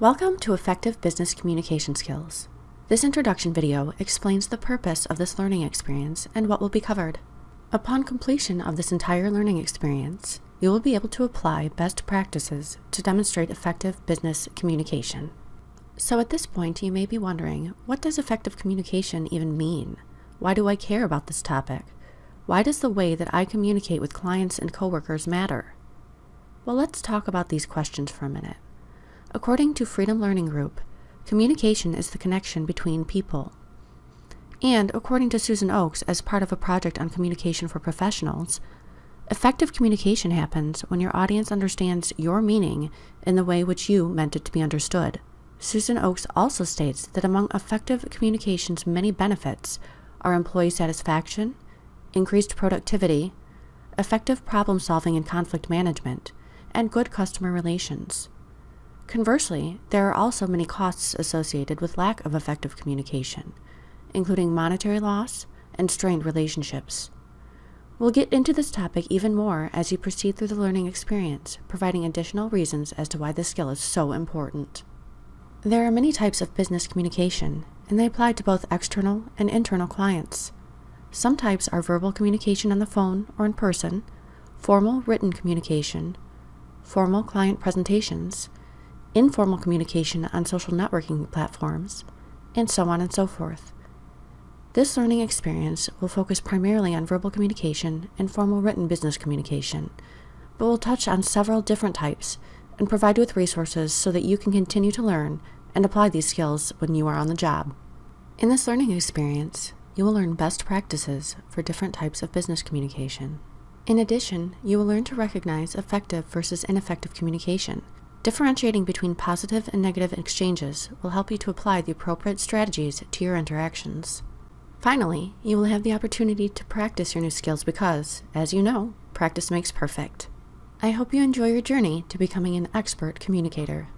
Welcome to Effective Business Communication Skills. This introduction video explains the purpose of this learning experience and what will be covered. Upon completion of this entire learning experience, you will be able to apply best practices to demonstrate effective business communication. So at this point, you may be wondering, what does effective communication even mean? Why do I care about this topic? Why does the way that I communicate with clients and coworkers matter? Well, let's talk about these questions for a minute. According to Freedom Learning Group, communication is the connection between people. And according to Susan Oakes, as part of a project on communication for professionals, effective communication happens when your audience understands your meaning in the way which you meant it to be understood. Susan Oakes also states that among effective communication's many benefits are employee satisfaction, increased productivity, effective problem solving and conflict management, and good customer relations. Conversely, there are also many costs associated with lack of effective communication, including monetary loss and strained relationships. We'll get into this topic even more as you proceed through the learning experience, providing additional reasons as to why this skill is so important. There are many types of business communication, and they apply to both external and internal clients. Some types are verbal communication on the phone or in person, formal written communication, formal client presentations, informal communication on social networking platforms, and so on and so forth. This learning experience will focus primarily on verbal communication and formal written business communication, but will touch on several different types and provide you with resources so that you can continue to learn and apply these skills when you are on the job. In this learning experience, you will learn best practices for different types of business communication. In addition, you will learn to recognize effective versus ineffective communication Differentiating between positive and negative exchanges will help you to apply the appropriate strategies to your interactions. Finally, you will have the opportunity to practice your new skills because, as you know, practice makes perfect. I hope you enjoy your journey to becoming an expert communicator.